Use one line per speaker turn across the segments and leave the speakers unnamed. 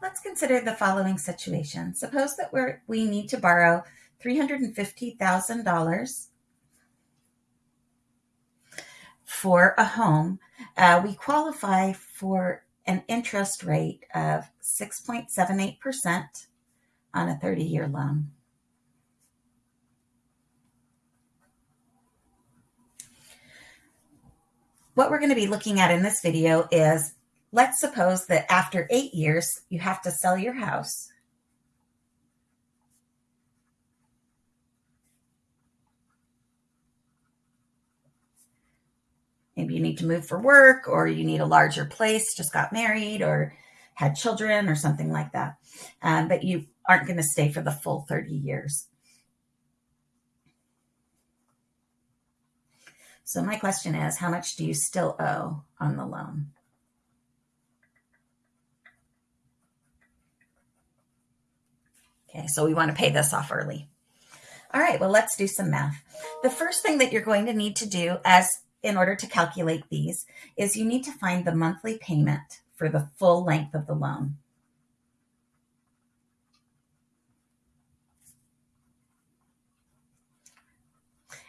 Let's consider the following situation. Suppose that we're, we need to borrow $350,000 for a home. Uh, we qualify for an interest rate of 6.78% on a 30 year loan. What we're going to be looking at in this video is let's suppose that after eight years, you have to sell your house. Maybe you need to move for work or you need a larger place, just got married or had children or something like that. Um, but you aren't going to stay for the full 30 years. So my question is, how much do you still owe on the loan? Okay, so we want to pay this off early. All right, well, let's do some math. The first thing that you're going to need to do as in order to calculate these is you need to find the monthly payment for the full length of the loan.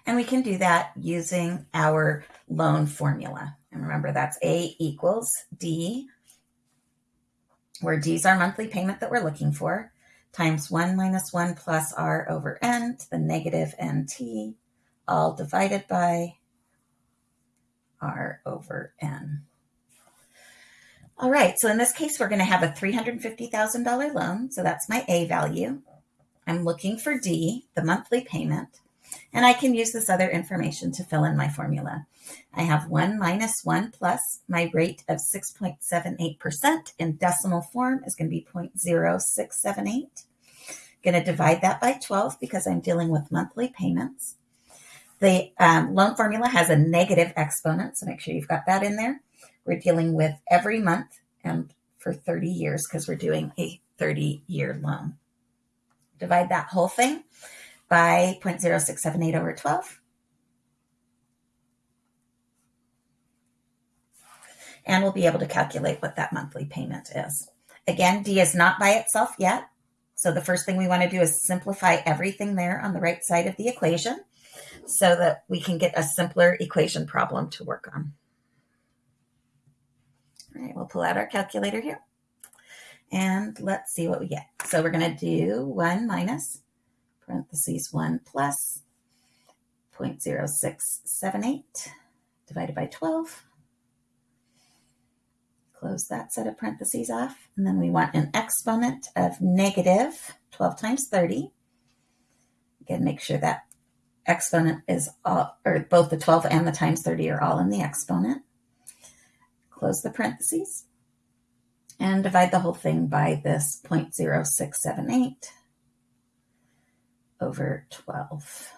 And we can do that using our loan formula. And remember, that's A equals D, where D is our monthly payment that we're looking for, times 1 minus 1 plus R over N to the negative NT, all divided by R over N. All right, so in this case, we're going to have a $350,000 loan. So that's my A value. I'm looking for D, the monthly payment. And I can use this other information to fill in my formula. I have 1 minus 1 plus my rate of 6.78% in decimal form is going to be 0.0678. I'm Going to divide that by 12 because I'm dealing with monthly payments. The um, loan formula has a negative exponent, so make sure you've got that in there. We're dealing with every month and for 30 years because we're doing a 30 year loan. Divide that whole thing by 0.0678 over 12. And we'll be able to calculate what that monthly payment is. Again, D is not by itself yet. So the first thing we want to do is simplify everything there on the right side of the equation so that we can get a simpler equation problem to work on. All right, we'll pull out our calculator here. And let's see what we get. So we're going to do 1 minus parentheses 1 plus 0.0678 divided by 12. Close that set of parentheses off. And then we want an exponent of negative 12 times 30. Again, make sure that exponent is all, or both the 12 and the times 30 are all in the exponent. Close the parentheses and divide the whole thing by this 0.0678 over 12.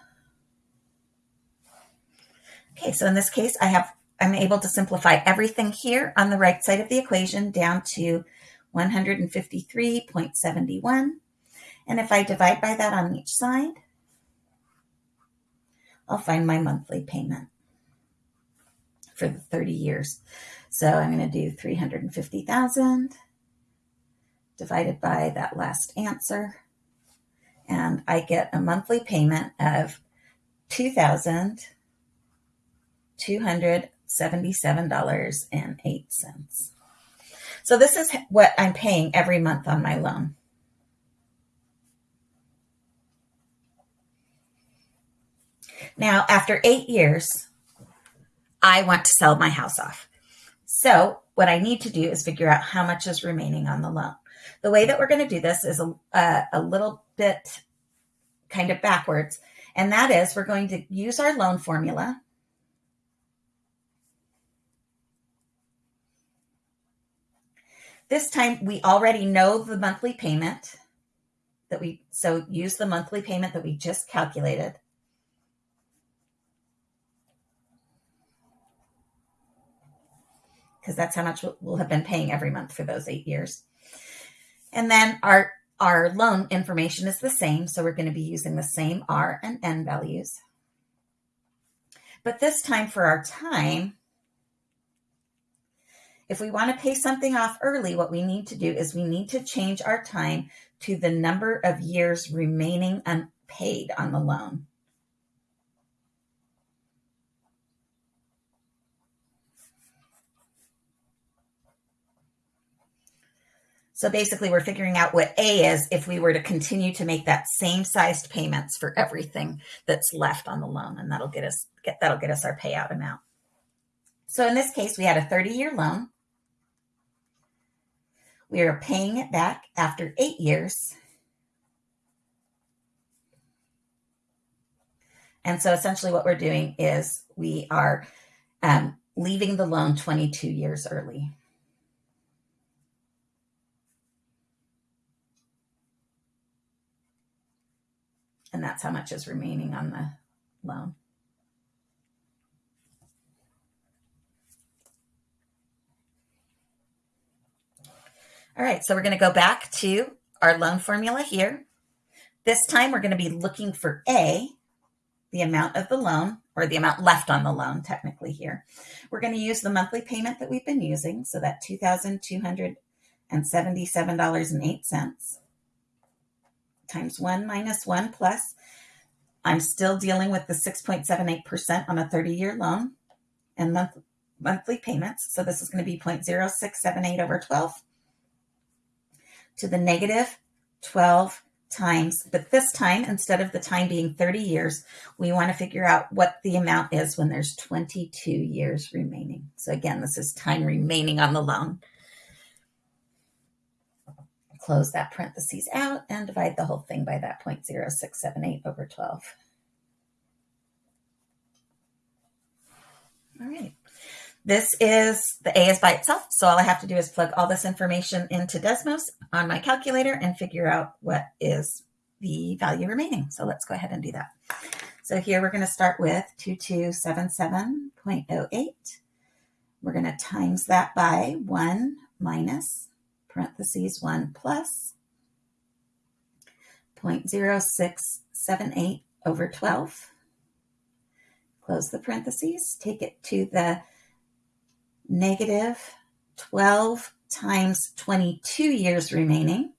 Okay, so in this case, I have I'm able to simplify everything here on the right side of the equation down to 153.71. And if I divide by that on each side, I'll find my monthly payment for the 30 years. So I'm going to do 350,000 divided by that last answer. And I get a monthly payment of $2,277.08. So this is what I'm paying every month on my loan. Now, after eight years, I want to sell my house off. So, what I need to do is figure out how much is remaining on the loan. The way that we're going to do this is a, a, a little bit kind of backwards, and that is we're going to use our loan formula. This time we already know the monthly payment that we, so use the monthly payment that we just calculated. because that's how much we'll have been paying every month for those eight years. And then our, our loan information is the same, so we're going to be using the same R and N values. But this time for our time, if we want to pay something off early, what we need to do is we need to change our time to the number of years remaining unpaid on the loan. So basically we're figuring out what A is if we were to continue to make that same sized payments for everything that's left on the loan. And that'll get us get that'll get us our payout amount. So in this case, we had a 30 year loan. We are paying it back after eight years. And so essentially what we're doing is we are um, leaving the loan 22 years early. And that's how much is remaining on the loan. All right, so we're going to go back to our loan formula here. This time we're going to be looking for A, the amount of the loan, or the amount left on the loan technically here. We're going to use the monthly payment that we've been using, so that $2,277.08 times 1 minus 1 plus. I'm still dealing with the 6.78% on a 30-year loan and month, monthly payments. So this is going to be 0.0678 over 12 to the negative 12 times. But this time, instead of the time being 30 years, we want to figure out what the amount is when there's 22 years remaining. So again, this is time remaining on the loan close that parentheses out and divide the whole thing by that 0.0678 over 12. All right. This is the A is by itself. So all I have to do is plug all this information into Desmos on my calculator and figure out what is the value remaining. So let's go ahead and do that. So here we're going to start with 2277.08. We're going to times that by 1 minus parentheses 1 plus 0.0678 over 12. Close the parentheses, take it to the negative 12 times 22 years remaining,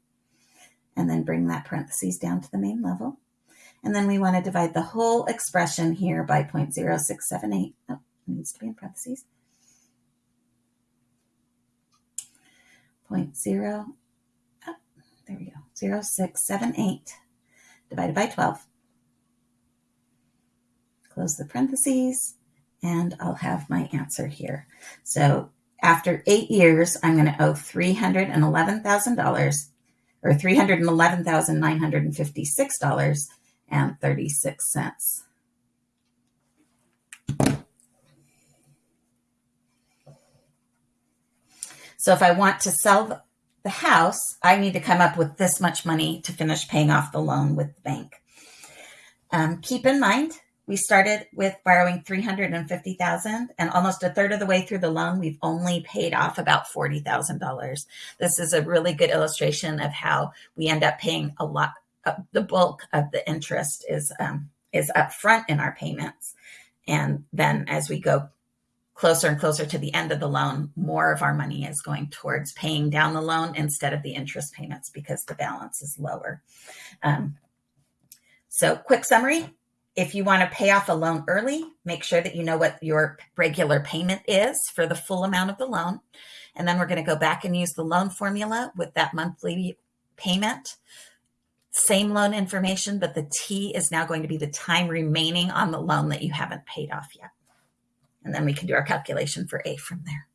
and then bring that parentheses down to the main level. And then we want to divide the whole expression here by 0.0678. Oh, needs to be in parentheses. 0.0, oh, there we go, 0678 divided by 12. Close the parentheses, and I'll have my answer here. So after eight years, I'm going to owe $311,000 or $311,956.36. So if I want to sell the house, I need to come up with this much money to finish paying off the loan with the bank. Um, keep in mind, we started with borrowing 350,000 and almost a third of the way through the loan, we've only paid off about $40,000. This is a really good illustration of how we end up paying a lot. Uh, the bulk of the interest is, um, is up front in our payments. And then as we go closer and closer to the end of the loan, more of our money is going towards paying down the loan instead of the interest payments because the balance is lower. Um, so quick summary, if you want to pay off a loan early, make sure that you know what your regular payment is for the full amount of the loan. And then we're going to go back and use the loan formula with that monthly payment. Same loan information, but the T is now going to be the time remaining on the loan that you haven't paid off yet. And then we can do our calculation for A from there.